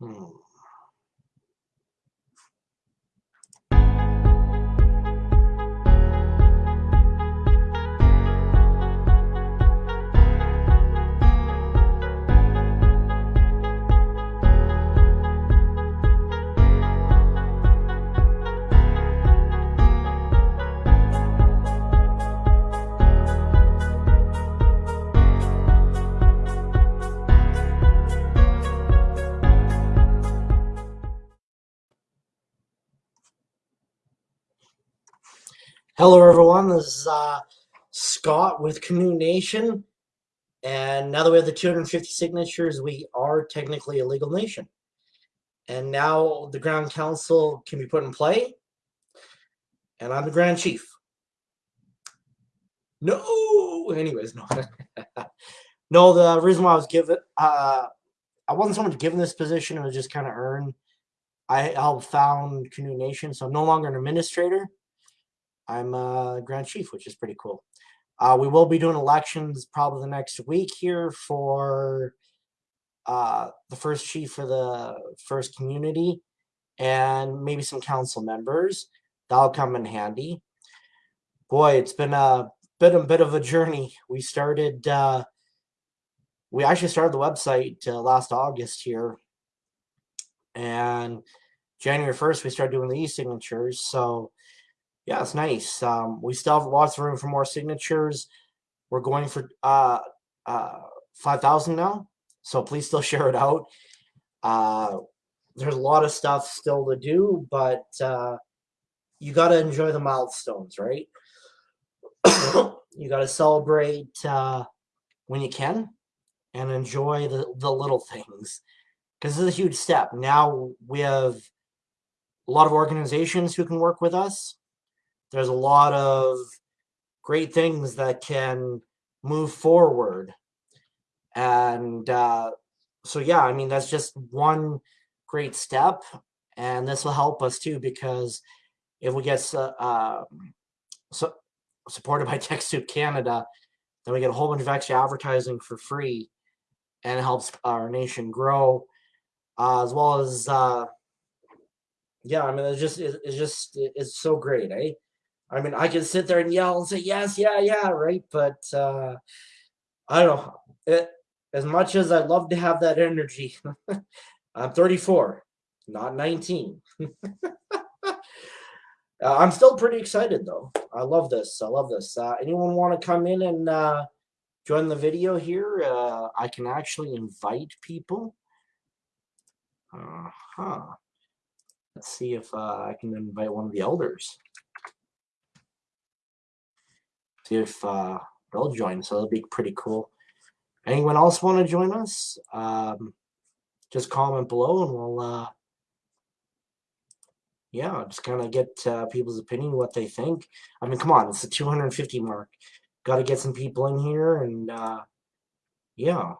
Hmm. Hello, everyone. This is uh, Scott with Canoe Nation. And now that we have the 250 signatures, we are technically a legal nation. And now the Grand Council can be put in play. And I'm the Grand Chief. No! Anyways, no. no, the reason why I was given, uh, I wasn't so much given this position, it was just kind of earned. I helped found Canoe Nation, so I'm no longer an administrator I'm a Grand Chief, which is pretty cool. Uh, we will be doing elections probably the next week here for uh, the first chief for the first community and maybe some council members. That'll come in handy. Boy, it's been a bit a bit of a journey. We started uh, we actually started the website uh, last August here, and January first we started doing the e-signatures. So yeah, it's nice. Um, we still have lots of room for more signatures. We're going for uh, uh, 5,000 now, so please still share it out. Uh, there's a lot of stuff still to do, but uh, you got to enjoy the milestones, right? you got to celebrate uh, when you can and enjoy the, the little things because this is a huge step. Now we have a lot of organizations who can work with us there's a lot of great things that can move forward. And uh, so, yeah, I mean, that's just one great step. And this will help us too, because if we get uh, um, so supported by TechSoup Canada, then we get a whole bunch of extra advertising for free and it helps our nation grow uh, as well as uh, yeah i mean it's just it's just it's so great eh I mean, I can sit there and yell and say, yes, yeah, yeah, right? But uh, I don't know. It, as much as I love to have that energy, I'm 34, not 19. uh, I'm still pretty excited, though. I love this. I love this. Uh, anyone want to come in and uh, join the video here? Uh, I can actually invite people. Uh-huh. Let's see if uh, I can invite one of the elders if uh, they'll join. So it'll be pretty cool. Anyone else want to join us? Um, just comment below and we'll, uh, yeah, just kind of get uh, people's opinion, what they think. I mean, come on, it's the 250 mark. Got to get some people in here and, uh, yeah.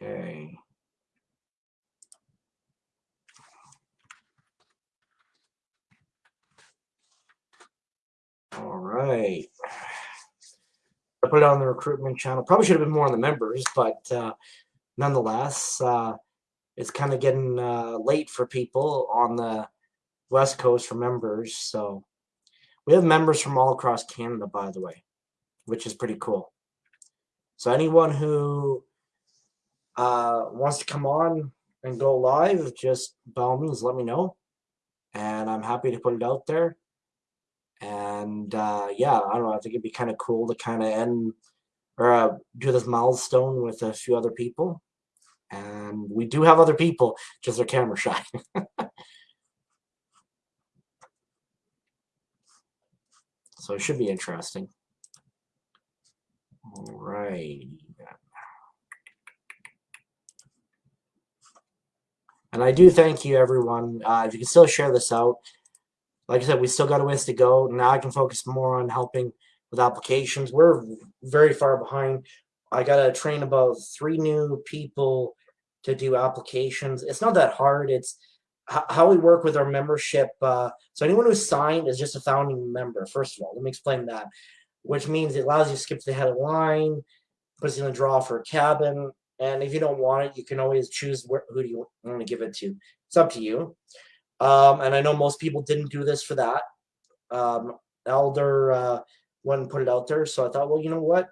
Okay. All right. I put it on the recruitment channel. Probably should have been more on the members, but uh, nonetheless, uh, it's kind of getting uh, late for people on the West Coast for members. So we have members from all across Canada, by the way, which is pretty cool. So anyone who uh, wants to come on and go live, just by all means, let me know. And I'm happy to put it out there. And uh, yeah, I don't know. I think it'd be kind of cool to kind of end or uh, do this milestone with a few other people. And we do have other people, just they're camera shy. so it should be interesting. All right. And I do thank you, everyone. Uh, if you can still share this out, like I said, we still got a ways to go. Now I can focus more on helping with applications. We're very far behind. I got to train about three new people to do applications. It's not that hard. It's how we work with our membership. Uh, so anyone who's signed is just a founding member, first of all. Let me explain that, which means it allows you to skip to the head of line, puts you in a draw for a cabin, And if you don't want it, you can always choose where, who do you want to give it to. It's up to you. Um, and I know most people didn't do this for that. Um, Elder uh, wouldn't put it out there. So I thought, well, you know what?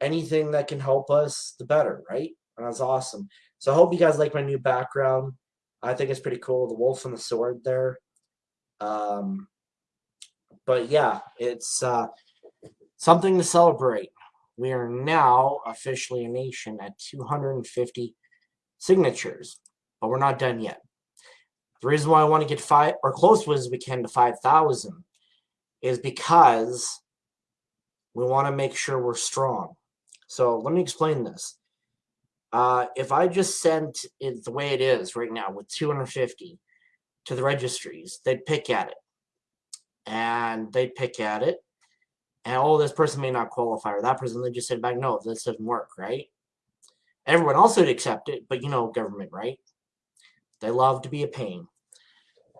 Anything that can help us, the better, right? And that's awesome. So I hope you guys like my new background. I think it's pretty cool. The wolf and the sword there. Um, but yeah, it's uh, something to celebrate. We are now officially a nation at 250 signatures, but we're not done yet. The reason why I want to get five or close as we can to 5,000 is because we want to make sure we're strong. So let me explain this. Uh, if I just sent it the way it is right now with 250 to the registries, they'd pick at it. And they'd pick at it. And oh, this person may not qualify, or that person, they just said back, no, this doesn't work, right? Everyone else would accept it, but you know government, right? They love to be a pain.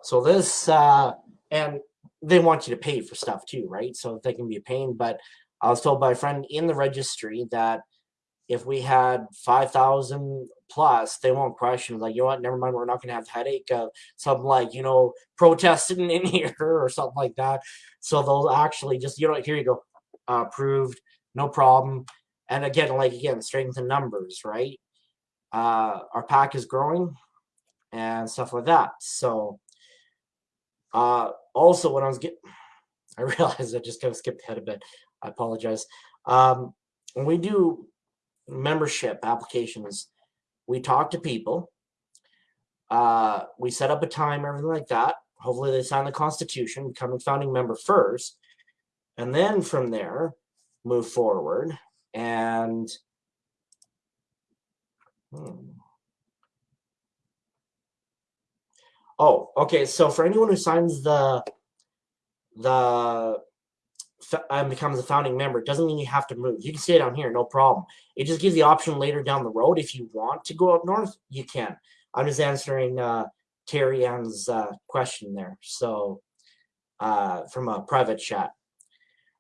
So this, uh, and they want you to pay for stuff too, right? So they can be a pain. But I was told by a friend in the registry that if we had 5,000 plus, they won't question. Like, you know what? Never mind. We're not going to have headache of something like, you know, protesting in here or something like that. So they'll actually just, you know, here you go, uh, approved, no problem. And again, like, again, strength in numbers, right? Uh, our pack is growing and stuff like that. So, uh, also, when I was getting, I realized I just kind of skipped ahead a bit. I apologize. Um, when we do membership applications, we talk to people. Uh, we set up a time, everything like that. Hopefully, they sign the Constitution, become a founding member first, and then from there, move forward. And hmm. Oh, okay. So for anyone who signs the the and becomes a founding member, it doesn't mean you have to move. You can stay down here, no problem. It just gives the option later down the road if you want to go up north, you can. I'm just answering uh, Terry Ann's uh, question there. So uh, from a private chat.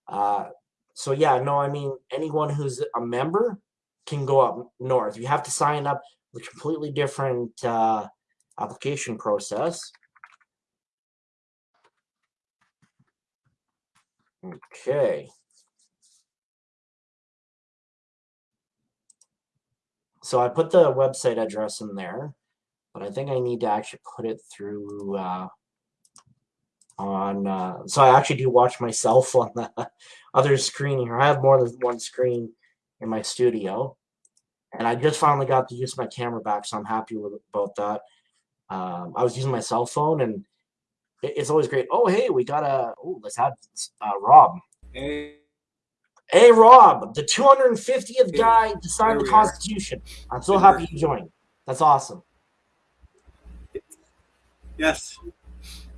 Uh, so yeah, no, I mean anyone who's a member can go up north. You have to sign up with completely different uh, application process. Okay. So I put the website address in there, but I think I need to actually put it through uh, on, uh, so I actually do watch myself on the other screen here. I have more than one screen in my studio, and I just finally got to use my camera back, so I'm happy with about that. Um, I was using my cell phone, and it's always great. Oh, hey, we got a. Oh, let's have uh, Rob. Hey. Hey, Rob, the 250th guy to sign the Constitution. Are. I'm so happy you joined. That's awesome. Yes,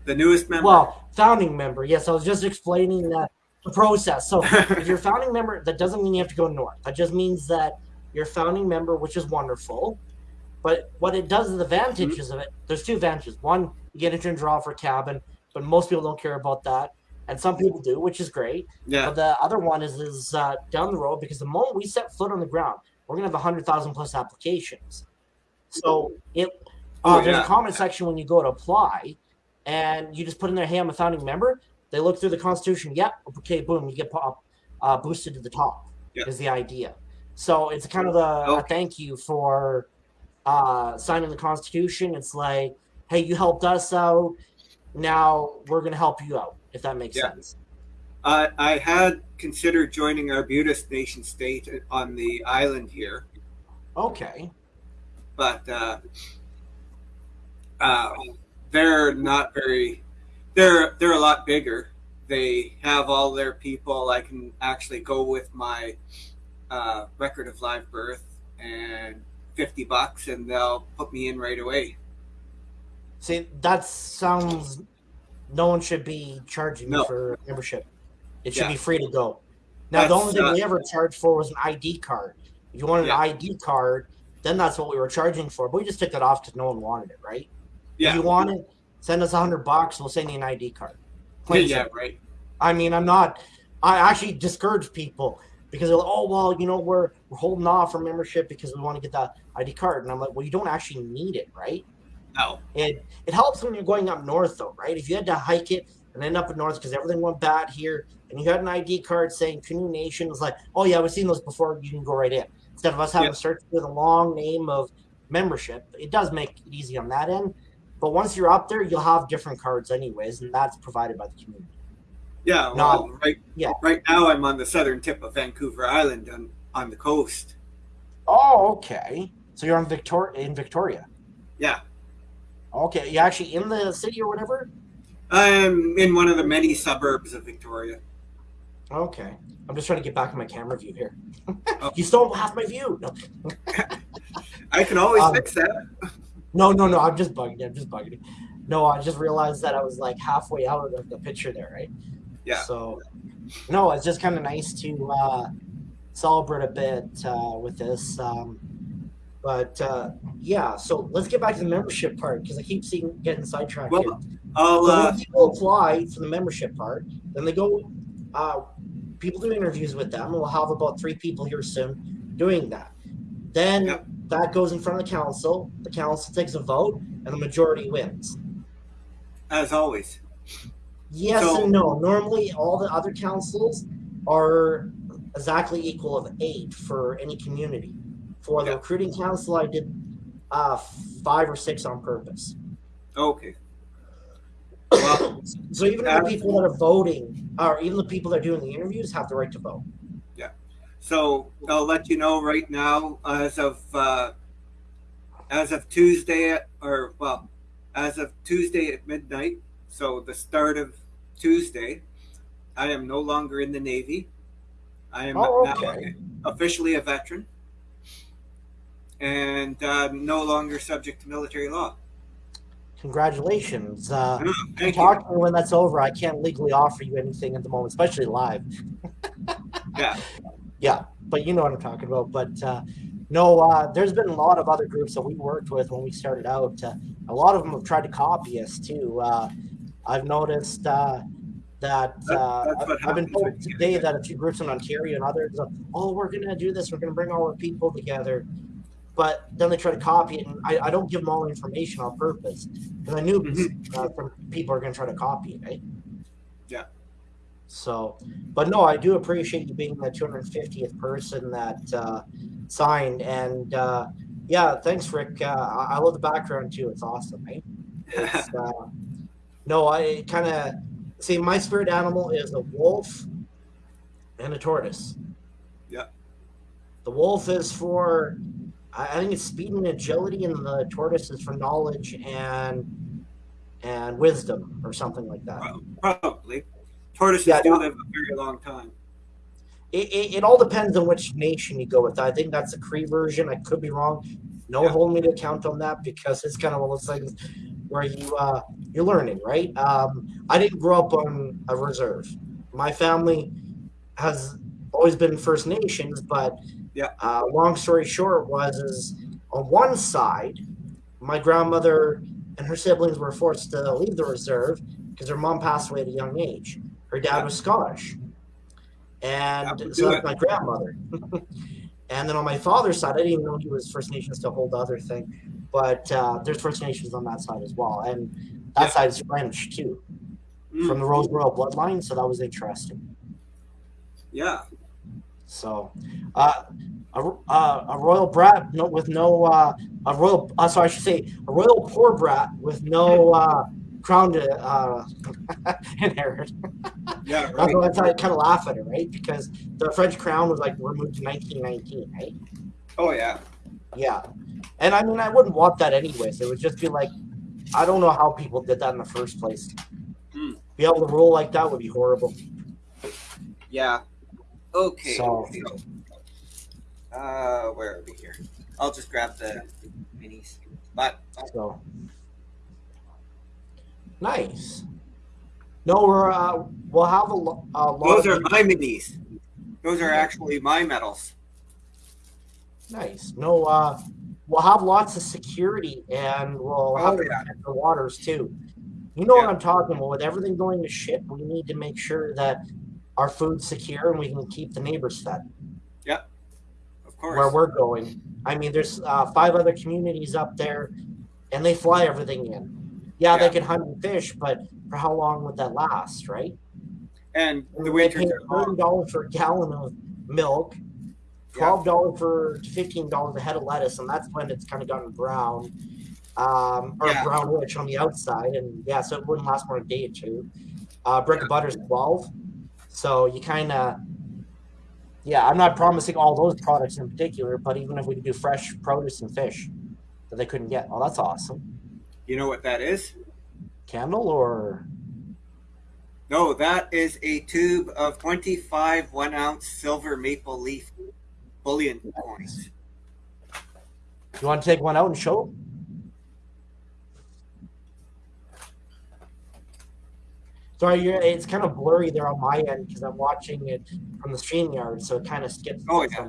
the newest member. Well, founding member. Yes, I was just explaining that the process. So, if you're founding member, that doesn't mean you have to go north. That just means that you're founding member, which is wonderful. But what it does, is the advantages mm-hmm. of it, there's two advantages. One, you get into and draw for cabin, but most people don't care about that. And some people do, which is great. Yeah. But the other one is is uh, down the road because the moment we set foot on the ground, we're gonna have hundred thousand plus applications. So it uh, oh, there's a comment section when you go to apply, and you just put in there, "Hey, I'm a founding member." They look through the Constitution. Yep. Okay. Boom. You get pop, uh, boosted to the top. Yep. Is the idea. So it's kind of a, okay. a thank you for uh, signing the Constitution. It's like, hey, you helped us out. Now we're going to help you out, if that makes yeah. sense. Uh, I had considered joining Arbutus nation state on the island here. Okay. But uh, uh, they're not very. They're they're a lot bigger. They have all their people. I can actually go with my uh, record of live birth and 50 bucks and they'll put me in right away. See, that sounds. No one should be charging no. for membership. It should yeah. be free to go. Now, that's, the only thing uh, we ever charged for was an ID card. If you wanted yeah. an ID card, then that's what we were charging for. But we just took that off because no one wanted it, right? Yeah. If you want it, send us a hundred bucks. We'll send you an ID card. Plain yeah, right. I mean, I'm not. I actually discourage people because they're like, oh well, you know, we're we're holding off for membership because we want to get that ID card, and I'm like, well, you don't actually need it, right? No. It it helps when you're going up north though, right? If you had to hike it and end up in north because everything went bad here, and you had an ID card saying Canoe Nation, it's like, oh yeah, we've seen those before. You can go right in instead of us having Yeah. to search with a long name of membership. It does make it easy on that end, but once you're up there, you'll have different cards anyways, and that's provided by the community. Yeah, well, right. Yeah. Right now, I'm on the southern tip of Vancouver Island on on the coast. Oh, okay. So you're on Victoria in Victoria. Yeah, Okay, you actually in the city or whatever. I'm in one of the many suburbs of Victoria. Okay, I'm just trying to get back in my camera view here. Oh. you stole half my view. No. I can always Um, fix that. No, no, no. I'm just bugging you. I'm just bugging you. No, I just realized that I was like halfway out of the picture there, right? Yeah. So, no, it's just kind of nice to uh, celebrate a bit uh, with this. Um, but uh, yeah, so let's get back to the membership part because I keep seeing getting sidetracked Well, here. I'll So uh, people apply for the membership part, then they go. Uh, people do interviews with them. We'll have about three people here soon doing that. Then Yep. that goes in front of the council. The council takes a vote, and the majority wins. as always. Yes So- and no. Normally, all the other councils are exactly equal of eight for any community. For the recruiting council, I did uh, five or six on purpose. Okay. Well, So even the people that are voting, or even the people that are doing the interviews, have the right to vote. Yeah. So I'll let you know right now, as of uh, as of Tuesday, or well, as of Tuesday at midnight. So the start of Tuesday, I am no longer in the Navy. I am Oh, now officially a veteran, and uh, no longer subject to military law. Congratulations. Uh, Oh, you. talk to me when that's over. I can't legally offer you anything at the moment, especially live. Yeah. Yeah, but you know what I'm talking about. But uh, no, uh, there's been a lot of other groups that we worked with when we started out. Uh, a lot of them have tried to copy us too. Uh, I've noticed uh, that That- uh, I've- been told when you get today that a few groups in Ontario and others, uh, oh, we're going to do this. We're going to bring all our people together. But then they try to copy it, and I, I don't give them all the information on purpose because I knew Mhm. uh, people are going to try to copy it, right? Yeah. So, but no, I do appreciate you being the 250th person that uh, signed, and uh, yeah, thanks, Rick. Uh, I, I love the background too; it's awesome, right? It's, uh, no, I kind of see my spirit animal is a wolf and a tortoise. Yeah. The wolf is for, I I think it's speed and agility, and the tortoise is for knowledge and and wisdom or something like that. Probably. Tortoises Yeah, do no. live a very long time. It, it, it all depends on which nation you go with. I think that's the Cree version. I could be wrong. No Yeah. hold me to account on that because it's kind of one of those things where you uh, you're learning, right? Um, I didn't grow up on a reserve. My family has always been First Nations, but Yeah. uh, long story short was is on one side, my grandmother and her siblings were forced to leave the reserve because her mom passed away at a young age. Her dad Yeah. was Scottish, and That so that's my grandmother. and then on my father's side, I didn't even know he was First Nations to hold the other thing, but uh, there's First Nations on that side as well, and that Yeah. side is French too, Mm, from the Rose Royal bloodline. So that was interesting. yeah. So, uh, a, uh, a royal brat with no uh, a royal. Uh, sorry, I should say a royal poor brat with no uh, crown to uh, inherit. Yeah, That's right. why I kind of laugh at it, right? Because the French crown was like removed in 1919, right? Oh, yeah. Yeah, and I mean I wouldn't want that anyways. It would just be like, I don't know how people did that in the first place. Hmm. Be able to rule like that would be horrible. Yeah. Okay. So- Uh, where are we here? I'll just grab the minis. But So nice. No, we're uh, we'll have a, a lot. those are my minis. Those are actually my medals. nice. No, uh, we'll have lots of security, and we'll have Oh, to yeah. the waters too. You know what I'm talking about. With everything going to shit, we need to make sure that our food's secure and we can keep the neighbors fed. Yep, of course. where we're going. I mean, there's uh, five other communities up there, and they fly everything in. Yeah, they can hunt and fish, but for how long would that last, right? and the winters are long. dollars for a gallon of milk, twelve dollars for fifteen dollars a head of lettuce, and that's when it's kind of gotten brown, um, or Yeah. brownish on the outside, and yeah, so it wouldn't last more than a day or two. Uh, brick of butter is twelve, so you kind of, yeah, I'm not promising all those products in particular, but even if we could do fresh produce and fish that they couldn't get, oh, that's awesome. You know what that is? Candle or No, that is a tube of 25 one ounce silver maple leaf bullion coins. you want to take one out and show? Sorry, you're, it's kind of blurry there on my end because I'm watching it from the StreamYard, so it kind of skips. Oh, yeah.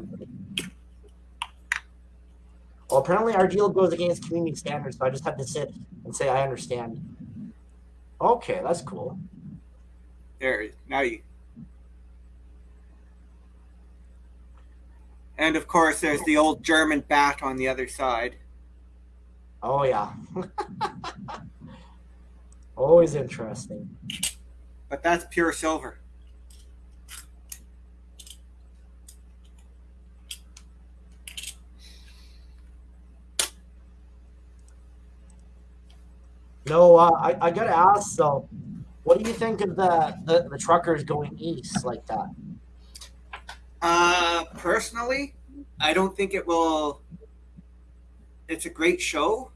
Well, apparently our deal goes against community standards, so I just had to sit and say I understand. Okay, that's cool. There, now you. And of course, there's the old German bat on the other side. Oh yeah. Always interesting. But that's pure silver. No, uh, I, I gotta ask though, what do you think of the, the, the truckers going east like that? Uh, personally, I don't think it will. It's a great show,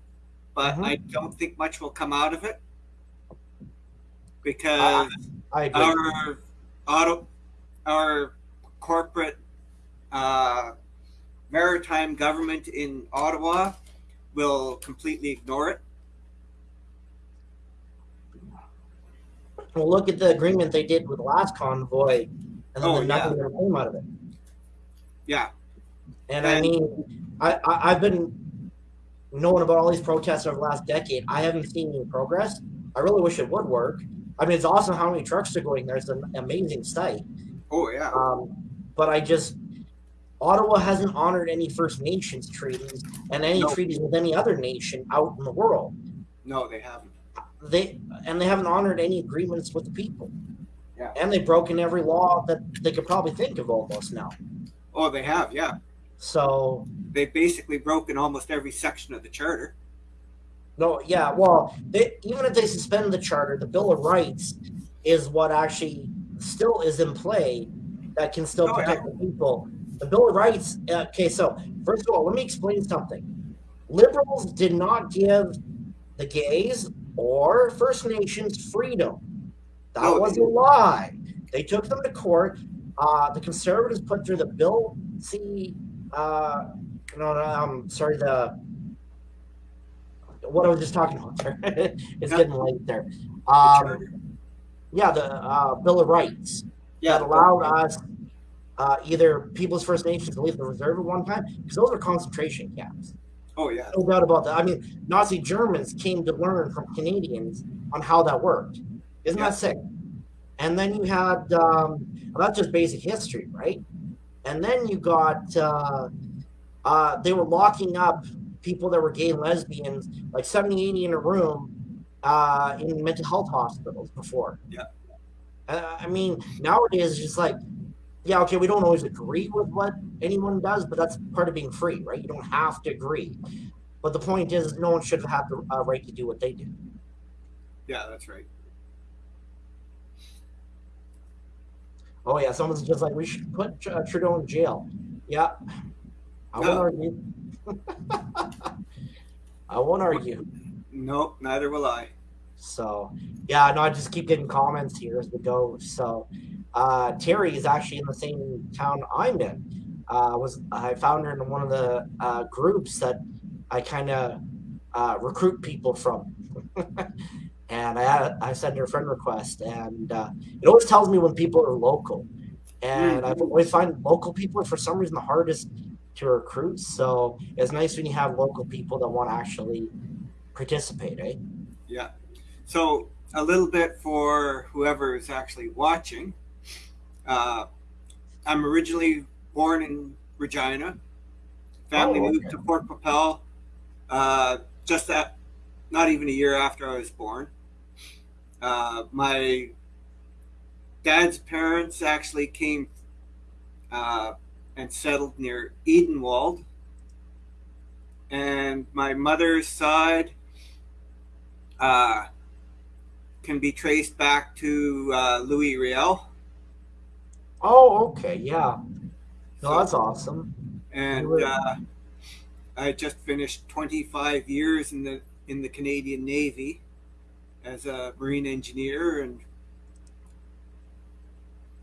but Mhm. I don't think much will come out of it because I agree. our auto, our corporate uh, maritime government in Ottawa will completely ignore it. well, look at the agreement they did with the last convoy, and then Oh, nothing ever came out of it. Yeah, And I mean, I, I I've been knowing about all these protests over the last decade. I haven't seen any progress. I really wish it would work. I mean, it's awesome how many trucks are going there. It's an amazing sight. oh yeah, Um, but I just Ottawa hasn't honored any First Nations treaties and any No. treaties with any other nation out in the world. no, they haven't. They and they haven't honored any agreements with the people. Yeah. And they've broken every law that they could probably think of almost now. Oh, they have. Yeah, So they've basically broken almost every section of the charter. No, yeah, well, they, even if they suspend the charter, the Bill of Rights is what actually still is in play that can still Oh, yeah. protect the people. The Bill of Rights. uh, Okay, so first of all, let me explain something. Liberals did not give the gays or First Nations freedom. That No, was a lie. They took them to court. Uh, the conservatives put through the Bill C. Uh, no, no, I'm sorry. The what I was just talking about there. it's Yeah. getting late there. Um, yeah, the uh, Bill of Rights Yeah, that allowed us uh, either People's First Nations to leave the reserve at one time because those are concentration camps. Oh yeah, No doubt about that. I mean, Nazi Germans came to learn from Canadians on how that worked. Isn't Yeah. that sick? And then you had um, well, that's just basic history, right? And then you got uh, uh, they were locking up people that were gay and lesbians, like 70, 80 in a room uh, in mental health hospitals before. Yeah. Uh, I mean, nowadays it's just like, yeah, okay, we don't always agree with what anyone does, but that's part of being free, right? You don't have to agree. But the point is, no one should have the uh, right to do what they do. yeah, that's right. Oh yeah, someone's just like we should put uh, Trudeau in jail. Yeah, I won't argue. I won't argue. Nope, neither will I. So yeah, no, I just keep getting comments here as we go. So uh, Terry is actually in the same town I'm in. Uh, was I found her in one of the uh, groups that I kind of uh, recruit people from. and I I sent her a friend request, and uh, it always tells me when people are local. And I always find local people are for some reason the hardest to recruit. So it's nice when you have local people that want to actually participate, eh? Yeah. So a little bit for whoever is actually watching. Uh, I'm originally born in Regina, Family Oh, moved to Port Papel uh, just that, not even a year after I was born. Uh, my dad's parents actually came uh, and settled near Edenwold. And my mother's side uh, can be traced back to uh, Louis Riel. Oh, okay, yeah. No, that's awesome. and uh, I just finished 25 years in the in the Canadian Navy as a marine engineer and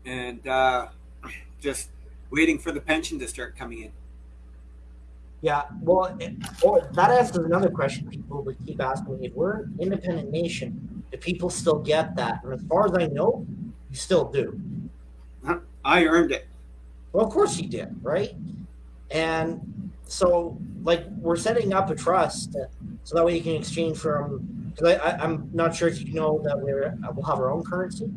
and uh, just waiting for the pension to start coming in. Yeah, well, it, oh, that answers another question people would keep asking me. If we're an independent nation, do people still get that? And as far as I know, you still do. I earned it. Well, of course you did, right? And so, like, we're setting up a trust uh, so that way you can exchange from. Because I, I, I'm not sure if you know that we're uh, we'll have our own currency.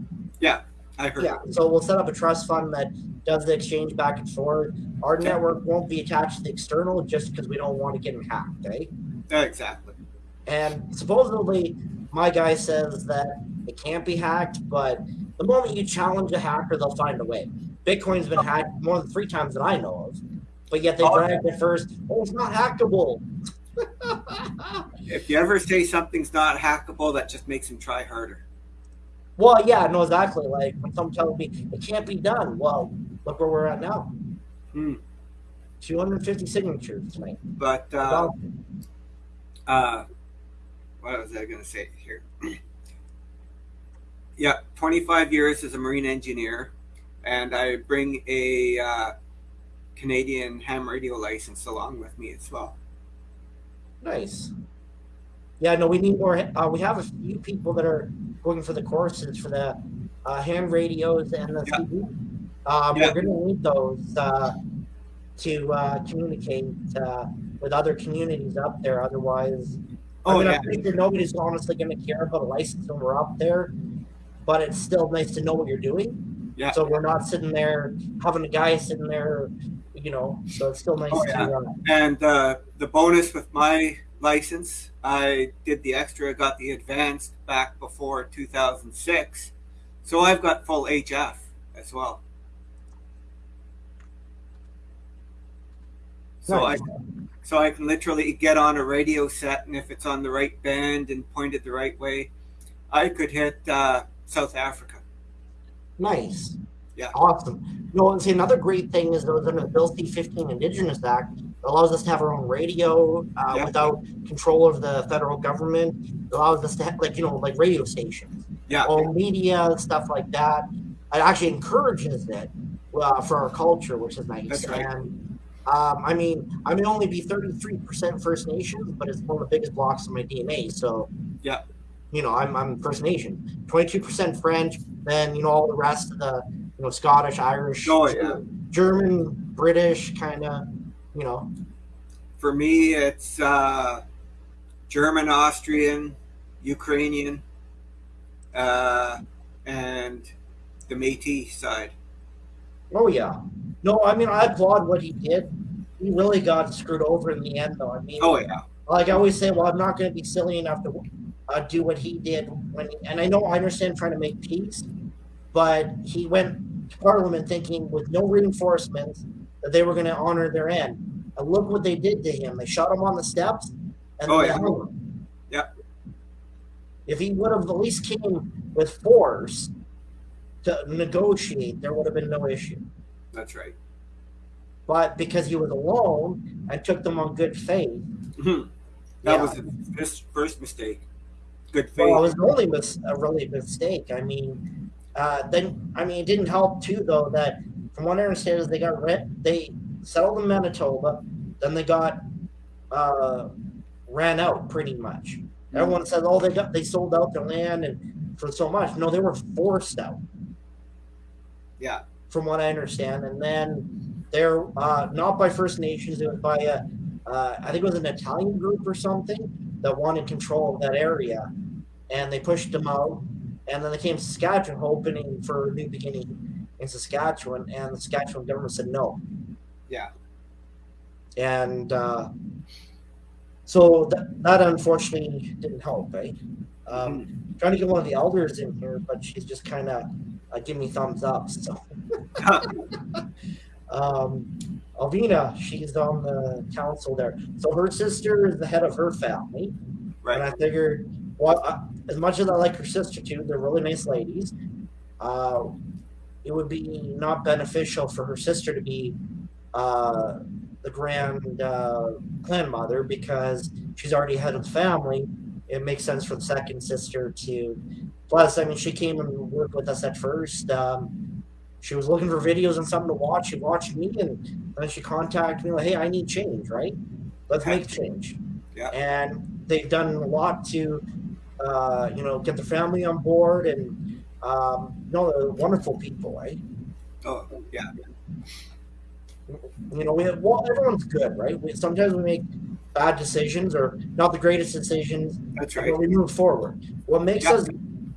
I heard. Yeah, so we'll set up a trust fund that does the exchange back and forth. Our Okay. network won't be attached to the external just because we don't want to get them hacked, eh? Yeah, exactly. And supposedly, my guy says that it can't be hacked, but the moment you challenge a hacker, they'll find a way. Bitcoin's been hacked more than three times that I know of, but yet they Oh, bragged at first, oh, it's not hackable. If you ever say something's not hackable, that just makes them try harder. Well, yeah, no, exactly. Like when someone tells me it can't be done, well, look where we're at now. Hmm. 250 signatures tonight. But uh, uh, what was I going to say here? yeah, 25 years as a marine engineer, and I bring a uh, Canadian ham radio license along with me as well. Nice. Yeah, no, we need more. Uh, we have a few people that are going for the courses for the uh, ham radios and the Yeah. CB. Um, Yeah. We're going to need those uh, to uh, communicate uh, with other communities up there. Otherwise, I Oh mean, yeah, I'm sure nobody's honestly going to care about a license when we're up there. But it's still nice to know what you're doing. yeah. So we're not sitting there having a guy sitting there, you know. So it's still nice Oh, yeah. to. Uh, And uh, the bonus with my license, I did the extra, got the advanced back before 2006, so I've got full HF as well. So I so I can literally get on a radio set, and if it's on the right band and pointed the right way, I could hit uh, South Africa. Nice. Yeah. Awesome. No, and see, another great thing is that under the Bill C-15 Indigenous Act, allows us to have our own radio uh, Yeah. without control of the federal government. It allows us to have, like, you know, like radio stations, Yeah, all media, stuff like that. It actually encourages it uh, for our culture, which is nice. That's right. And um, I mean, I may only be 33% First Nations, but it's one of the biggest blocks in my DNA. So, Yeah. you know, I'm, I'm First Nation. 22% French, then, you know, all the rest of the, you know, Scottish, Irish, Oh, yeah. German, British, kind of, you know. for me, it's uh, German, Austrian, Ukrainian, uh, and the Métis side. Oh, yeah. No, I mean, I applaud what he did. He really got screwed over in the end, though. I mean, Oh yeah, like I always say, well, I'm not going to be silly enough to uh, do what he did when, he, and I know I understand trying to make peace, but he went to Parliament thinking with no reinforcements that they were going to honor their end. And look what they did to him. They shot him on the steps, and Oh, yeah. him. Yeah. If he would have at least came with force to negotiate, there would have been no issue. that's right. But because he was alone and took them on good faith, Mhm. That Yeah. was his first mistake. Good faith. Well, it was only mis- a really mistake. I mean, uh, then I mean, it didn't help too though that from what I understand is they got rent. They settled in Manitoba, then they got uh, ran out pretty much. Everyone says, "Oh, they got they sold out their land and for so much." No, they were forced out. Yeah. From what I understand, and then they're uh, not by First Nations. It was by a, uh, I think it was an Italian group or something that wanted control of that area, and they pushed them out. And then they came to Saskatchewan, hoping for a new beginning in Saskatchewan, and the Saskatchewan government said no. Yeah. and uh, so that, that unfortunately didn't help, right? Um, trying to get one of the elders in here, but she's just kind of uh, giving me thumbs up. So, um, Alvina, she's on the council there. So her sister is the head of her family, Right. and. I figured, well, uh, as much as I like her sister too, they're really nice ladies. Uh, it would be not beneficial for her sister to be uh, the grand uh, grandmother because she's already head of the family. It makes sense for the second sister to. Plus, I mean, she came and worked with us at first. Um, she was looking for videos and something to watch. She watched me, and then she contacted me like, "Hey, I need change, right? Let's make change." Yeah. And they've done a lot to, uh, you know, get the family on board, and um, know, they're wonderful people, right? Oh, yeah. you know, we have, well, everyone's good, right? We, sometimes we make bad decisions or not the greatest decisions, That's but right. we move forward. What makes Yeah. us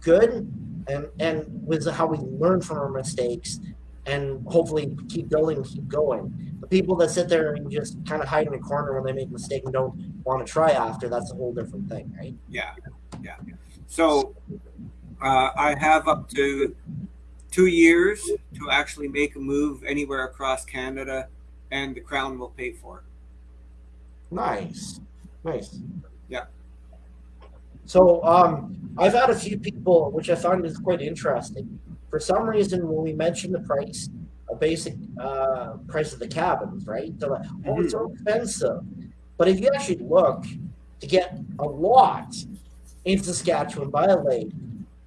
good and and with how we learn from our mistakes and hopefully keep building and keep going. The people that sit there and just kind of hide in a corner when they make a mistake and don't want to try after, that's a whole different thing, right? Yeah. Yeah. So uh, I have up to two years to actually make a move anywhere across Canada, and the Crown will pay for it. Nice, nice. Yeah. So um, I've had a few people, which I thought is quite interesting. For some reason, when we mentioned the price, a basic uh, price of the cabins, right? They're like, "Oh, it's so expensive." But if you actually look, to get a lot in Saskatchewan by a lake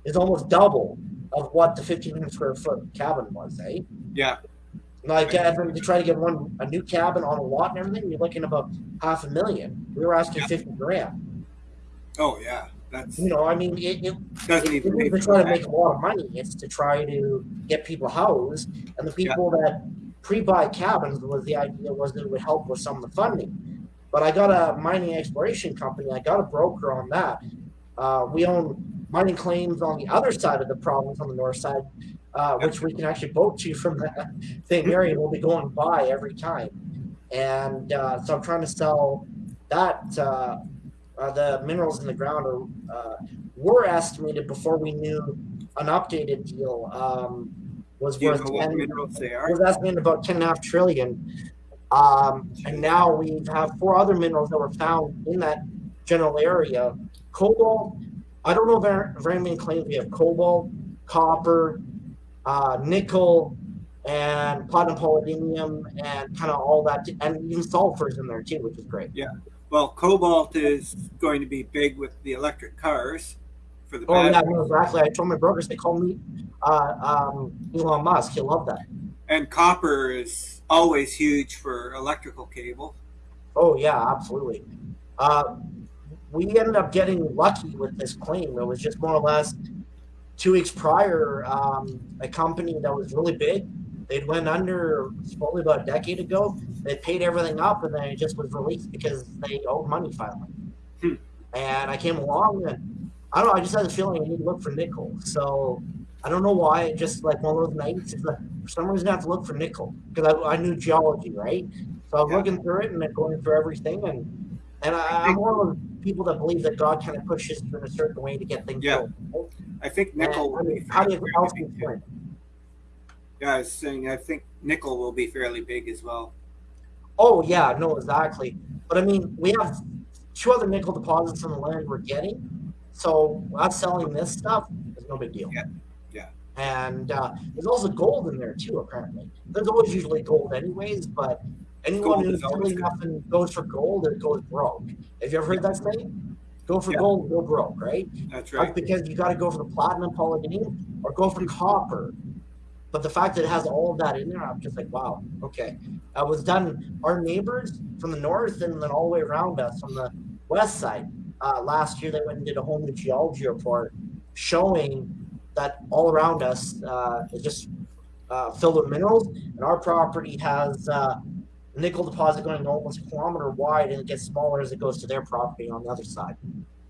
is almost double of what the 1,500 square foot cabin was, eh? Yeah. Like uh, to try to get one a new cabin on a lot and everything, you're looking about half a million. We were asking Yeah. fifty grand. Oh, yeah. That's You know, I mean, it, it, doesn't it even to try to make a lot of money. It's to try to get people housed, and the people that pre-buy cabins was the idea was that it would help with some of the funding. But I got a mining exploration company. I got a broker on that. Uh, we own mining claims on the other side of the province, on the north side, uh, which we can actually boat to from that same area. We'll be going by every time, and uh, so I'm trying to sell that. Uh, uh, the minerals in the ground are uh, were estimated before we knew an updated deal um, was Do you worth know what 10, minerals they are? was estimated about ten and a half trillion. Um, and now we have four other minerals that were found in that general area. Cobalt, I don't know very, very many claims. We have cobalt, copper, uh, nickel, and platinum, palladium, and kind of all that, and even sulfur's in there too, which is great. Yeah. Well, cobalt is going to be big with the electric cars for the Oh yeah, battery. no, exactly. I told my brokers they call me uh, um, Elon Musk. He'll love that. And copper is always huge for electrical cable. Oh yeah, absolutely. Uh, we ended up getting lucky with this claim. It was just more or less two weeks prior. Um, a company that was really big, they'd went under probably about a decade ago. They paid everything up, and then it just was released because they owed money finally. Hmm. And I came along, and I don't know. I just had a feeling I need to look for nickel. So I don't know why. Just like one of those nights. It's like, for some reason, I have to look for nickel because I, I knew geology, right? So I was Yeah. looking through it and then going through everything, and and I, I'm one of those people that believe that God kind of pushes you in a certain way to get things Yeah. built. I think nickel will And, I mean, how do you else do you too. explain? Yeah, I was saying I think nickel will be fairly big as well. Oh yeah, no, exactly. But I mean, we have two other nickel deposits on the land we're getting, so us selling this stuff is no big deal. Yeah, yeah. And uh, there's also gold in there too. Apparently, there's always usually gold anyways, but anyone who's is always silly good. enough and goes for gold, it goes broke. Have you ever heard that saying? Go for Yeah. gold, go broke, right? That's That's right. because you got to go for the platinum palladium or go for copper. But the fact that it has all of that in there, I'm just like, wow, okay. I was done, our neighbors from the north and then all the way around us from the west side. Uh, last year, they went and did a whole new geology report showing that all around us uh, is just uh, filled with minerals. And our property has uh, nickel deposit going almost a kilometer wide and it gets smaller as it goes to their property on the other side.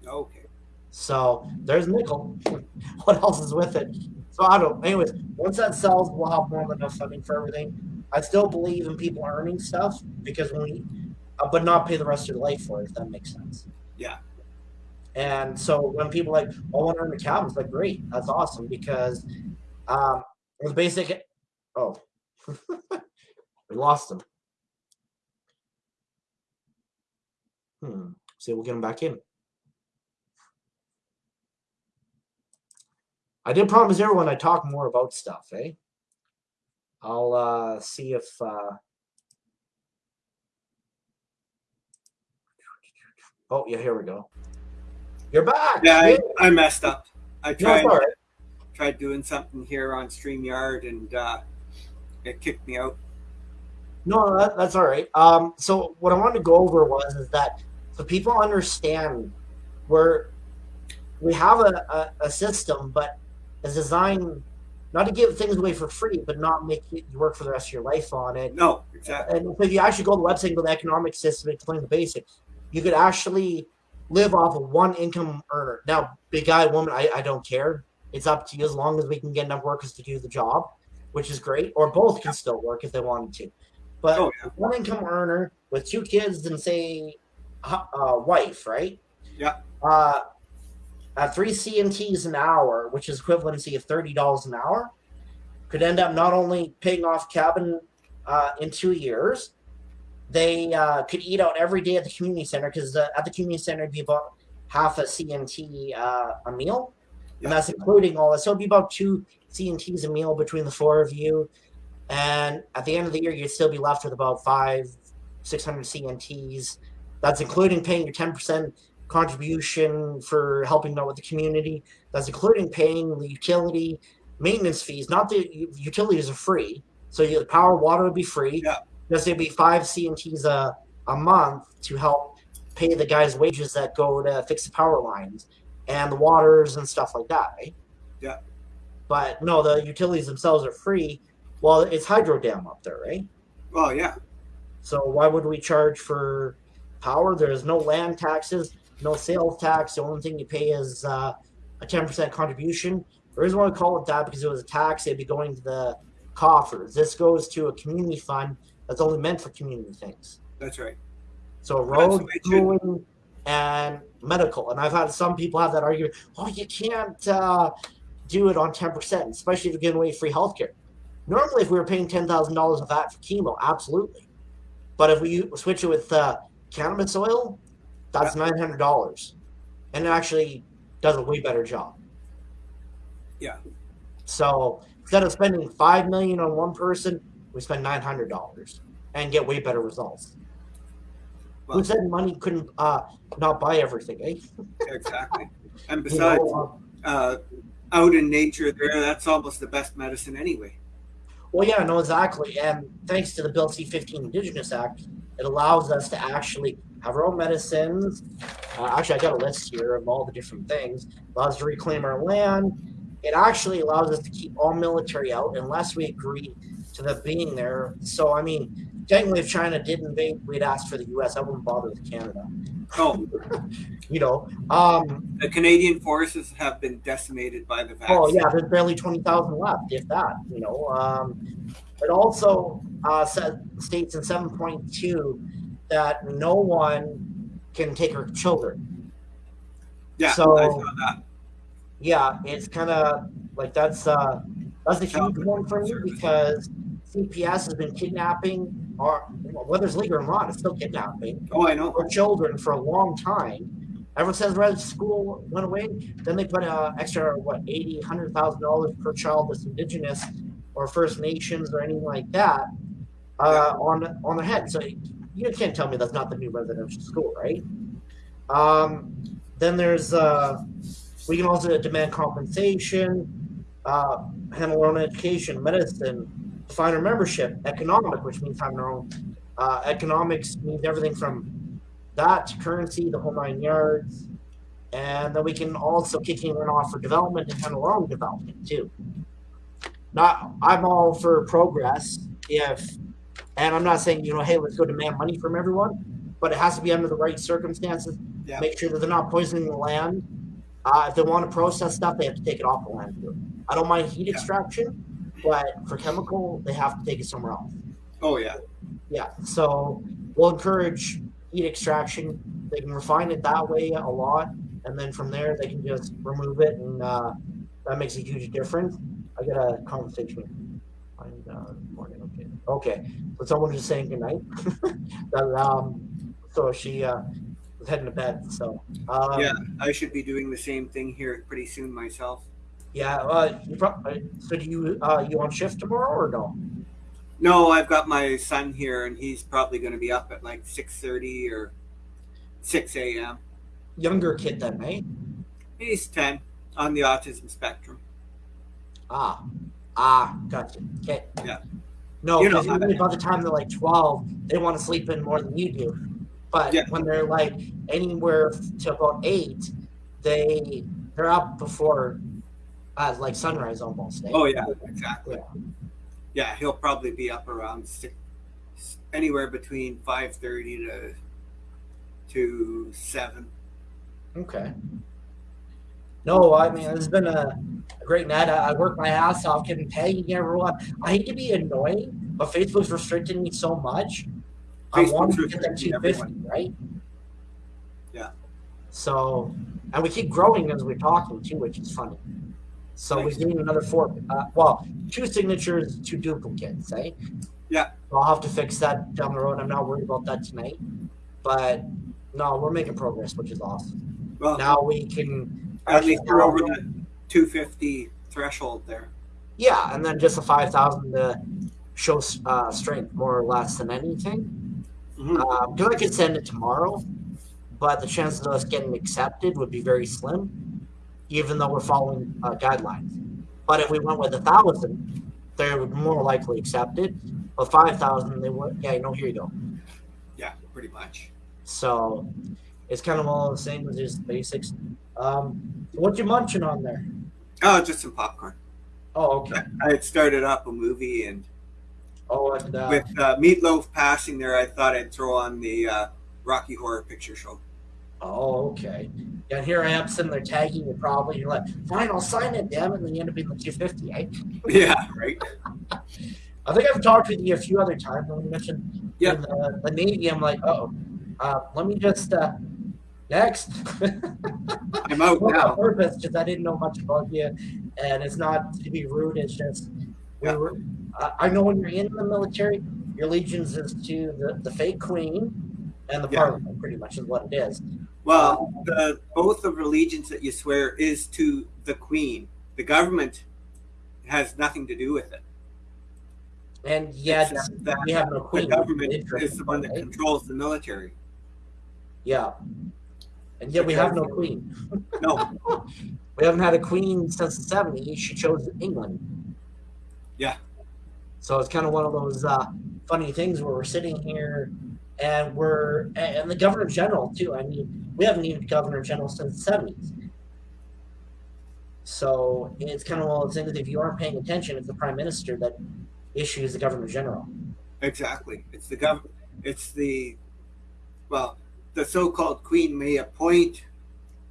Okay. So there's nickel. what else is with it? So I don't. Anyways, once that sells, we'll have more than enough funding for everything. I still believe in people earning stuff because when we uh, but not pay the rest of your life for it. If that makes sense. Yeah. And so when people are like, "Oh, I want to earn a cabin," it's like, "Great, that's awesome," because um, the basic. Oh, we lost him. Hmm. See, we'll get him back in. I did promise everyone I'd talk more about stuff, eh? I'll uh, see if. Uh... Oh, yeah, here we go. You're back. Yeah, I, I messed up. I tried right. tried doing something here on StreamYard and uh, it kicked me out. No, that, that's all right. Um, so what I wanted to go over was is that so people understand where we have a, a, a system, but it's designed not to give things away for free, but not make you work for the rest of your life on it. No, exactly. And so if you actually go to the website and go to the economic system, and explain the basics, you could actually live off of one income earner. Now, big guy, woman, I, I don't care. It's up to you as long as we can get enough workers to do the job, which is great. Or both can still work if they wanted to. But Oh yeah. one income earner with two kids and say uh, wife, right? Yeah. Uh, at three CMTs an hour, which is equivalency of thirty dollars an hour, could end up not only paying off cabin uh, in two years, they uh, could eat out every day at the community center because at the community center it'd be about half a CMT uh, a meal, Yeah. and that's including all this. So it'd be about two CMTs a meal between the four of you, and at the end of the year you'd still be left with about five, six hundred CNTs. That's including paying your ten percent contribution for helping out with the community. That's including paying the utility maintenance fees. Not the utilities are free, so your power, water would be free. Yeah. There'd be five CNTs a a month to help pay the guys' wages that go to fix the power lines and the waters and stuff like that, right? Yeah. But no, the utilities themselves are free. Well, it's hydro dam up there, right? Well, yeah. So why would we charge for power? There's no land taxes, no sales tax. The only thing you pay is uh, a 10% contribution. The reason why we call it that because it was a tax, it'd be going to the coffers. This goes to a community fund that's only meant for community things. That's right. So road, the way it should. schooling, and medical. And I've had some people have that argument. Oh, you can't uh, do it on ten percent, especially if you're giving away free healthcare. Normally, if we were paying ten thousand dollars of that for chemo, absolutely. But if we switch it with uh, cannabis oil, that's nine hundred dollars, and it actually does a way better job. Yeah. So instead of spending five million on one person, we spend nine hundred dollars and get way better results. Well- Who said money couldn't uh, not buy everything, eh? Exactly. And You besides, know, uh, uh, out in nature, there, that's almost the best medicine anyway. well, yeah, no, exactly. And thanks to the Bill C-15 Indigenous Act, it allows us to actually have our own medicines. Uh, actually, I got a list here of all the different things. Allows us to reclaim our land. It actually allows us to keep all military out unless we agree to them being there. So, I mean, technically, if China did invade, we'd ask for the U.S. I wouldn't bother with Canada. Oh, You know, um, the Canadian forces have been decimated by the vaccine. Oh yeah, there's barely twenty thousand left, if that. You know, um, it also uh, said, states in seven point two that no one can take her children. Yeah, so- I saw that. Yeah, it's kind of like that's uh, that's a huge one for me because CPS has been kidnapping, or whether it's legal or not, it's still kidnapping Oh, I know. for children for a long time. Ever since red school went away, then they put uh, extra what eighty, hundred thousand dollars per child that's indigenous or First Nations or anything like that uh, on on their head. So you can't tell me that's not the new residential school, right? Um, then there's uh, we can also demand compensation, uh, handle our own education, medicine, define our membership, economic, which means having our own uh, economics means everything from that to currency, the whole nine yards. And then we can also kick in and off for development and handle our own development too. Not, I'm all for progress if, and I'm not saying, you know, hey, let's go demand money from everyone, but it has to be under the right circumstances. Yeah. Make sure that they're not poisoning the land. Uh, if they want to process stuff, they have to take it off the land too. I don't mind heat Yeah. extraction, but for chemical, they have to take it somewhere else Oh, yeah. yeah so we'll encourage heat extraction. They can refine it that way a lot, and then from there they can just remove it, and uh, that makes a huge difference. I got a conversation. with him. And, uh, morning, okay. Okay. So someone was just saying goodnight. that, um, so she uh, was heading to bed. So um, yeah, I should be doing the same thing here pretty soon myself. Yeah. Uh, you uh, so do you uh, you on shift tomorrow or no? No, I've got my son here, and he's probably going to be up at like six thirty or six a.m. Younger kid then, right? He's ten on the autism spectrum. Ah, ah, gotcha. Okay. Yeah. No, You know because how usually that by the time they're like twelve, they want to sleep in more than you do. But Yeah. when they're like anywhere to about eight, they they're up before uh, like sunrise almost. eh? Oh yeah, exactly. Yeah. Yeah, he'll probably be up around six, anywhere between five thirty to to seven. Okay. No, I mean it's been a, a great night. I, I worked my ass off, getting tagging everyone. I hate to be annoying, but Facebook's restricting me so much. I want to get that restricting 250, right? Yeah. So, and we keep growing as we're talking too, which is funny. So we need another four. Uh, well, two signatures, two duplicates, eh? Yeah. I'll have to fix that down the road. I'm not worried about that tonight, but no, we're making progress, which is awesome. Well, Now we can at least we're over the two fifty threshold there. Yeah, and then just a five thousand to show uh, strength more or less than anything. Mhm. Because I could send it tomorrow, but the chances of us getting accepted would be very slim, even though we're following uh, guidelines. But if we went with a thousand, they would more likely accept it. But five thousand, they would. Yeah, no, here you go. Yeah, pretty much. So it's kind of all the same as just basics. Um, what you munching on there? Oh, just some popcorn. Oh, okay. I had started up a movie, and Oh, and uh, with uh, Meat Loaf passing there, I thought I'd throw on the uh, Rocky Horror Picture Show. Oh, okay. Yeah, and here I am sitting there tagging you probably. You're like, fine, I'll sign it, damn it. And then you end up being the 250, eh? Yeah, right. I think I've talked with you a few other times when you mentioned Yeah. the, the Navy. I'm like, oh, uh, let me just, uh, next. I'm out Not on now. purpose, just I didn't know much about you. And it's not to be rude, it's just, we Yeah. were, uh, I know when you're in the military, your allegiance is to the, the fake queen and the Yeah. parliament, pretty much is what it is. Well, the oath of allegiance that you swear is to the Queen. The government has nothing to do with it. And yet, that we have no the government is the one that right? controls the military. Yeah. And yet we have no queen. No, We haven't had a queen since the 70s. She chose England. Yeah. So it's kind of one of those uh, funny things where we're sitting here and we're, and the governor general too. I mean, we haven't needed governor general since the 70s. So it's kind of one of those things. That if you aren't paying attention, it's the prime minister that issues the governor general. exactly. It's the gov. It's the well, the so-called Queen may appoint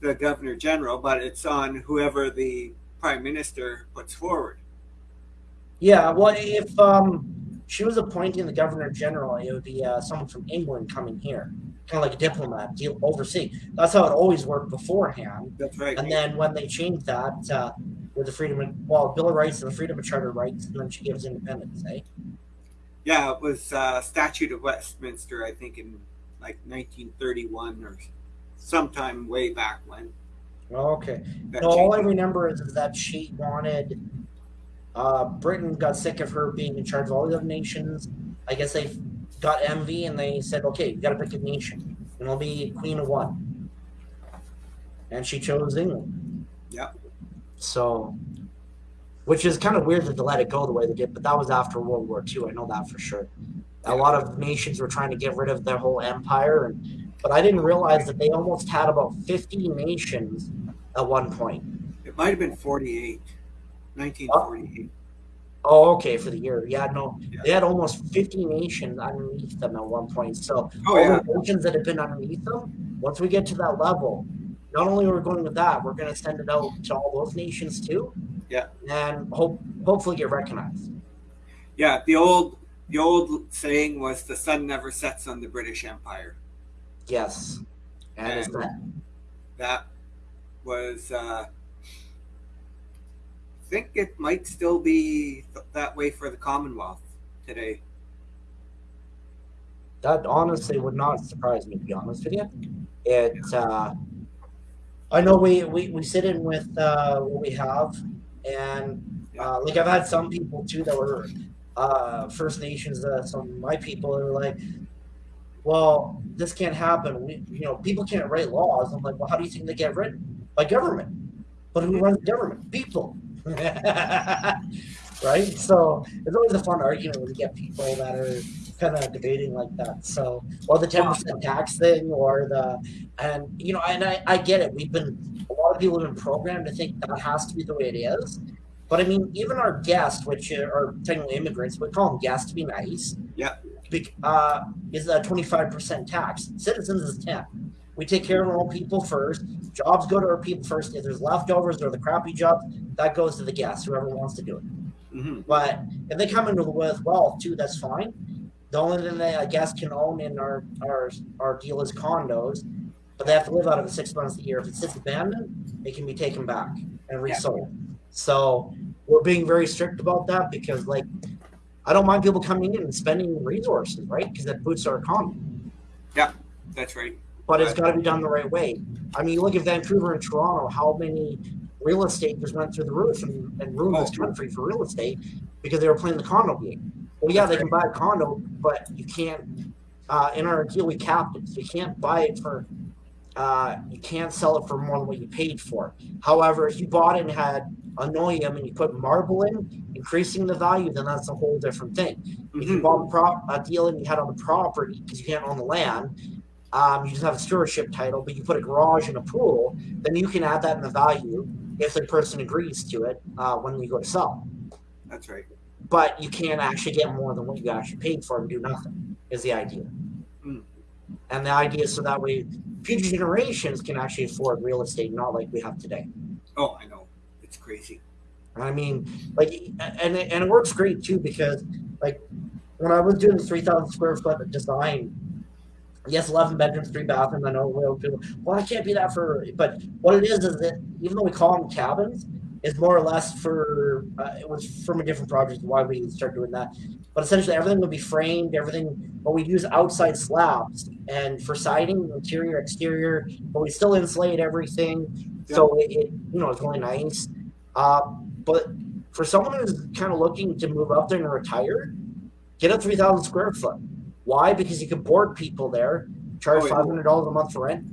the Governor General, but it's on whoever the Prime Minister puts forward. Yeah, well, if um, she was appointing the governor general, it would be uh, someone from England coming here, kind of like a diplomat, deal oversee. That's how it always worked beforehand. That's right. And then when they changed that uh, with the freedom, of, well, Bill of Rights and the freedom of charter rights, and then she gives independence, eh? Yeah, it was uh, Statute of Westminster, I think, in like 1931 or sometime way back when. Okay. that No, all I remember is, is that she wanted. Uh, Britain got sick of her being in charge of all the other nations. I guess they got envy and they said, "Okay, you got to pick a nation, and I'll be queen of one." And she chose England. Yeah. So, which is kind of weird that they let it go the way they did, but that was after World War II. I know that for sure. A lot of nations were trying to get rid of their whole empire, and but I didn't realize that they almost had about fifty nations at one point. It might have been 48, 1948. Oh, okay, for the year. Yeah, no, Yeah. they had almost 50 nations underneath them at one point. So, Oh, all yeah. the nations that have been underneath them, once we get to that level, not only are we going with that, we're going to send it out to all those nations too. Yeah. And hope hopefully get recognized. Yeah, the old the old saying was the sun never sets on the British Empire. Yes. And, And- that That was, uh, I think it might still be th- that way for the Commonwealth today. that honestly would not surprise me to be honest with you. It uh I know we we, we sit in with uh what we have and uh, like I've had some people too that were uh First Nations uh, some of my people they're like well this can't happen we you know people can't write laws I'm like well how do you think they get written by government but who runs the government people right so it's always a fun argument when you get people that are kind of debating like that. So, or the ten percent tax thing, or the, and you know, and I, I get it. We've been a lot of people have been programmed to think that has to be the way it is. But I mean, even our guests, which are technically immigrants, we call them guests to be nice. Yeah. Uh, is a twenty five percent tax. Citizens is ten. We take care of our own people first. Jobs go to our people first. If there's leftovers or the crappy jobs, that goes to the guests, whoever wants to do it. hmm But if they come in with wealth too, that's fine. The only thing they, I guess, can own in our our our deal is condos, but they have to live out of it six months a year. If it sits abandoned, it can be taken back and resold. So we're being very strict about that because, like, I don't mind people coming in and spending resources, right? Because that boosts our economy. Yeah, that's right. But it's got to be done the right way. I mean, you look at Vancouver and Toronto, how many real estate just went through the roof and, and ruined this Oh. country for real estate because they were playing the condo game. Well, yeah, they can buy a condo, but you can't. Uh, in our deal, we capped it, so you can't buy it for. Uh, you can't sell it for more than what you paid for. However, if you bought and had anoium and you put marble in, increasing the value, then that's a whole different thing. If you Mhm. bought a, prop, a deal and you had on the property because you can't own the land, um, you just have a stewardship title, but you put a garage and a pool, then you can add that in the value if the person agrees to it uh, when you go to sell. That's right. But you can't actually get more than what you actually paid for and do nothing. Is the idea. Mm. And the idea is so that way future generations can actually afford real estate, not like we have today. Oh, I know. It's crazy. I mean, like, and it, and it works great too because, like, when I was doing the three thousand square foot design, yes, eleven bedrooms, three bathrooms. I know well, people. Well, I can't be that for. But what it is is that even though we call them cabins, it's more or less for. Uh, it was from a different project. Why we started doing that, but essentially everything would be framed. Everything, but we use outside slabs and for siding, interior, exterior, but we still insulate everything. So it, it, you know, it's really nice. Uh, but for someone who's kind of looking to move up there and retire, get a 3,000 square foot. Why? Because you can board people there, charge Oh, yeah. $500 a month for rent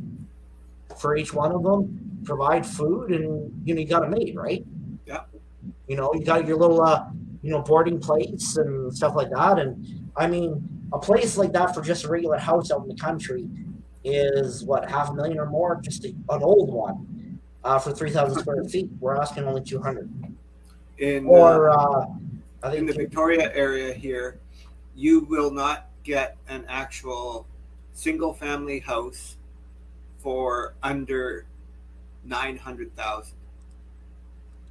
for each one of them, provide food, and you know, you got a mate, right? Yeah. You know, you got your little, uh, you know, boarding place and stuff like that. And I mean, a place like that for just a regular house out in the country is what, half a million or more? Just a, an old one uh, for 3,000 square feet. We're asking only 200 In uh, or uh, I in think the Victoria area here, you will not get an actual single family house for under nine hundred thousand.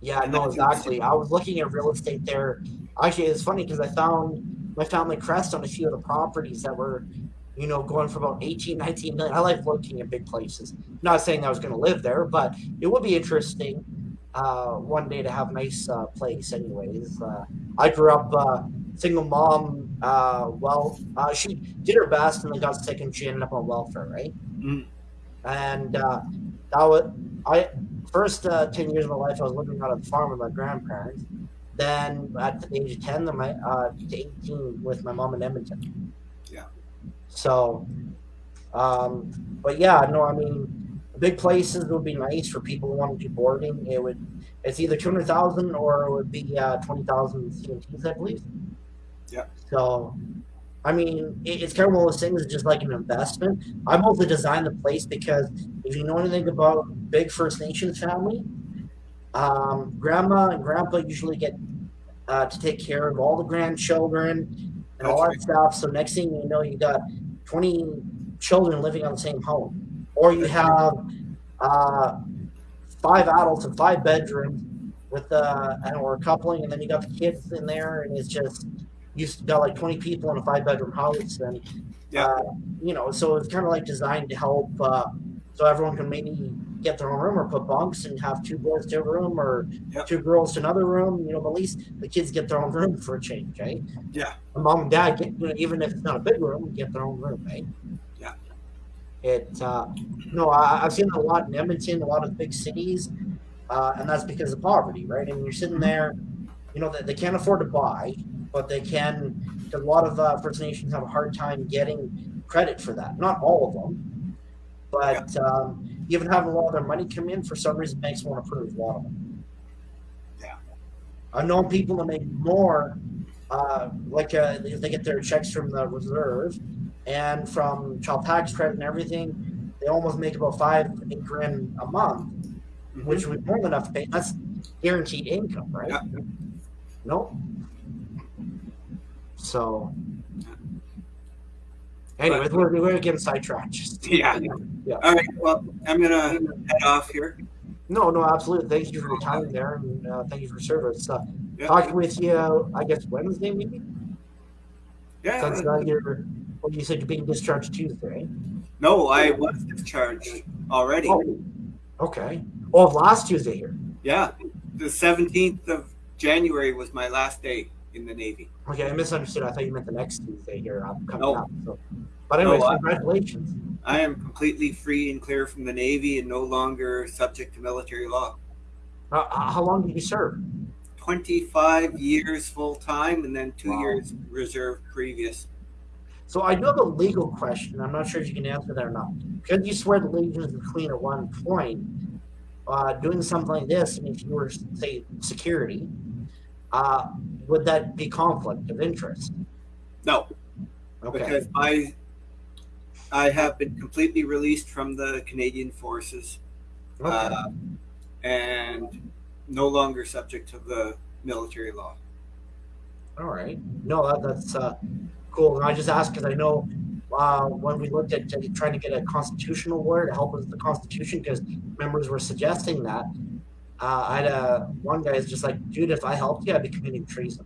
Yeah, no, exactly. I was looking at real estate there. Actually, it's funny because I found my family crest on a few of the properties that were, you know, going for about 18, 19 million. I like looking at big places. not saying I was going to live there, but it would be interesting uh, one day to have a nice uh, place. Anyways, uh, I grew up uh, single mom. Uh, well, uh, she did her best and then got sick and she ended up on welfare, right? Mm. And uh, that was I first uh, ten years of my life I was living out on the farm with my grandparents. Then at the age of ten, then my uh, to eighteen with my mom in Edmonton. Yeah. So, um, but yeah, no, I mean, big places would be nice for people who want to do boarding. It would, it's either two hundred thousand or it would be uh, twenty thousand CMTs, I believe. Yeah. So, I mean, it, it's kind of one of those things. It's just like an investment. I mostly designed the place because if you know anything about big First Nations family, um, grandma and grandpa usually get uh, to take care of all the grandchildren and all that stuff. So next thing you know, you got twenty children living on the same home, or you have uh, five adults in five bedrooms with uh, or a coupling, and then you got the kids in there, and it's just you got like twenty people in a five bedroom house, and Yeah. Uh, you know, so it's kind of like designed to help, uh, so everyone can maybe get their own room or put bunks and have two boys to a room or Yep. two girls to another room. You know, but at least the kids get their own room for a change, right? Yeah. And mom and dad get, you know, even if it's not a big room, get their own room, right? Yeah. It, uh, no, I, I've seen a lot in Edmonton, a lot of big cities, uh, and that's because of poverty, right? I mean, you're sitting there, you know, they, they can't afford to buy, but they can. A lot of uh, First Nations have a hard time getting credit for that. Not all of them, but um, even having a lot of their money come in for some reason banks won't approve a lot of them. Yeah. I've known people to make more, uh, like uh, they get their checks from the reserve and from child tax credit and everything. They almost make about five, eight grand a month, Mhm. which would be more than enough to pay. That's guaranteed income, right? Yeah. Nope. So, anyways, we're, we're getting sidetracked. Just- Yeah. Yeah. All right. Well, I'm gonna head off here. No, no, absolutely. Thank you for your time there, and uh, thank you for service. Uh, Yeah. Talking with you, I guess Wednesday maybe. Yeah. That's uh, your. Well, you said you're being discharged Tuesday. No, I was discharged already. Oh, okay. Oh, last Tuesday here. Yeah. The 17th of January was my last day in the Navy. Okay, I misunderstood. I thought you meant the next Tuesday here. I'm coming No. up. So. But anyway, No, I- congratulations. I am completely free and clear from the Navy and no longer subject to military law. Uh, how long did you serve? 25 years full time and then two Wow. years reserve previous. So I do have a legal question. I'm not sure if you can answer that or not. Because you swear the to the Queen at one point, uh, doing something like this, if you were, say, security, uh, would that be conflict of interest? No, Okay. because I I have been completely released from the Canadian forces okay. uh, and no longer subject to the military law. All right. No, that, that's uh, cool. And I just asked because I know uh, when we looked at uh, trying to get a constitutional lawyer to help with the Constitution, because members were suggesting that. Uh, I had a one guy is just like, dude, if I helped you, I'd be committing treason.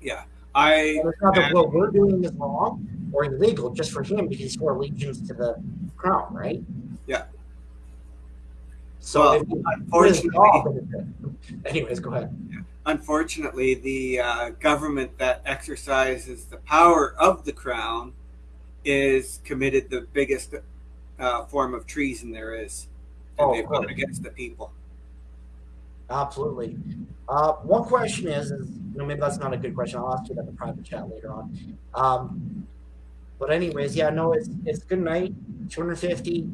Yeah, I And it's not that what we're doing is wrong or illegal just for him because he swore allegiance to the crown, right? Yeah. So Well, unfortunately, anyways, go ahead. unfortunately, the uh, government that exercises the power of the crown is committed the biggest uh, form of treason there is, and Oh, they've gone against the people. Absolutely. Uh, one question is, is you know, maybe that's not a good question. I'll ask you that in the private chat later on. Um, but anyways, yeah, no, it's it's good night. 250.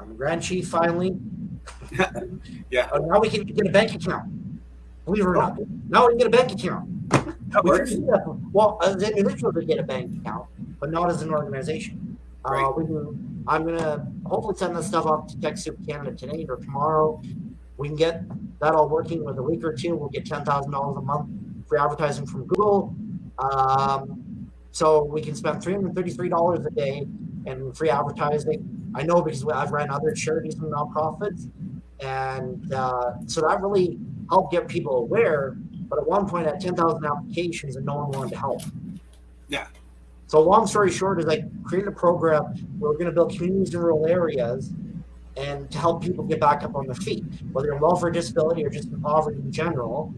I'm a Grand Chief finally. Yeah. Uh, now we can get a bank account. Believe it or not. Now we can get a bank account. That works. can do that. Well, as an individual to get a bank account, but not as an organization. Uh, Right. we can, I'm gonna hopefully send this stuff off to TechSoup Canada today or tomorrow. We can get that all working with a week or two. We'll get ten thousand dollars a month for advertising from Google. Um, so we can spend three hundred thirty-three dollars a day in free advertising. I know because I've ran other charities and nonprofits, and uh, so that really helped get people aware. But at one point, I had ten thousand applications, and no one wanted to help. Yeah. So long story short is I created a program where we're going to build communities in rural areas and to help people get back up on their feet, whether in welfare disability or just in poverty in general.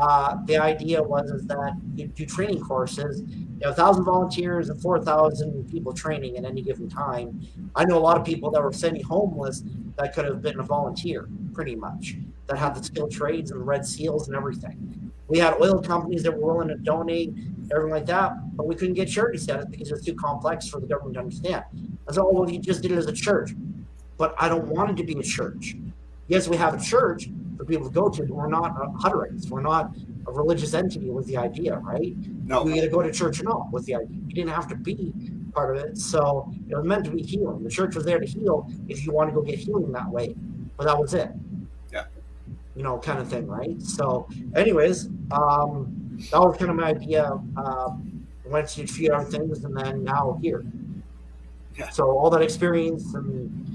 Uh, the idea was is that you do training courses. You have thousand volunteers and four thousand people training at any given time. I know a lot of people that were semi-homeless that could have been a volunteer, pretty much, that had the skilled trades and the red seals and everything. We had oil companies that were willing to donate, everything like that, but we couldn't get charity status because it was too complex for the government to understand. I said, oh, well, you just did it as a church. But I don't want it to be a church. Yes, we have a church for people to go to, but we're not uh, Hutterites. We're not a religious entity was the idea, right? No, You either go to church or not was the idea. You didn't have to be part of it. So it was meant to be healing. The church was there to heal if you want to go get healing that way. But that was it. Yeah. You know, kind of thing, right? So, anyways, um, that was kind of my idea. Um, went to a few other things and then now here. Yeah. So all that experience and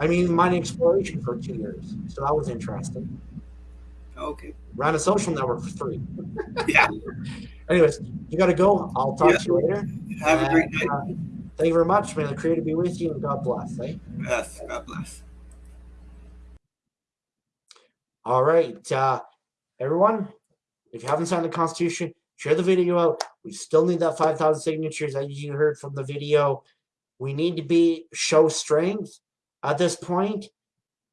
I mean mining exploration for two years. So that was interesting. okay. Ran a social network for three. Yeah. Anyways, you got to go. I'll talk Yeah. to you later. Have a great night. uh, thank you very much. May the Creator be with you and God bless. Eh? Yes. God bless. All right, uh, everyone. If you haven't signed the Constitution, share the video out. We still need that 5,000 signatures, as you heard from the video. We need to be show strength at this point.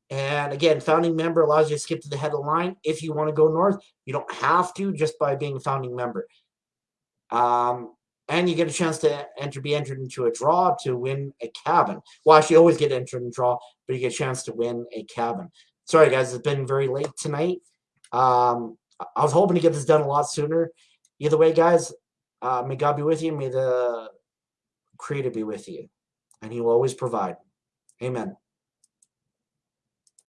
And again, founding member allows you to skip to the head of the line if you want to go north. You don't have to just by being a founding member. Um, and you get a chance to enter, be entered into a draw to win a cabin. Well, actually, you always get entered in draw, but you get a chance to win a cabin. Sorry, guys, it's been very late tonight. Um, I- was hoping to get this done a lot sooner. Either way, guys, uh, may God be with you. May the Creator be with you, and He will always provide. Amen.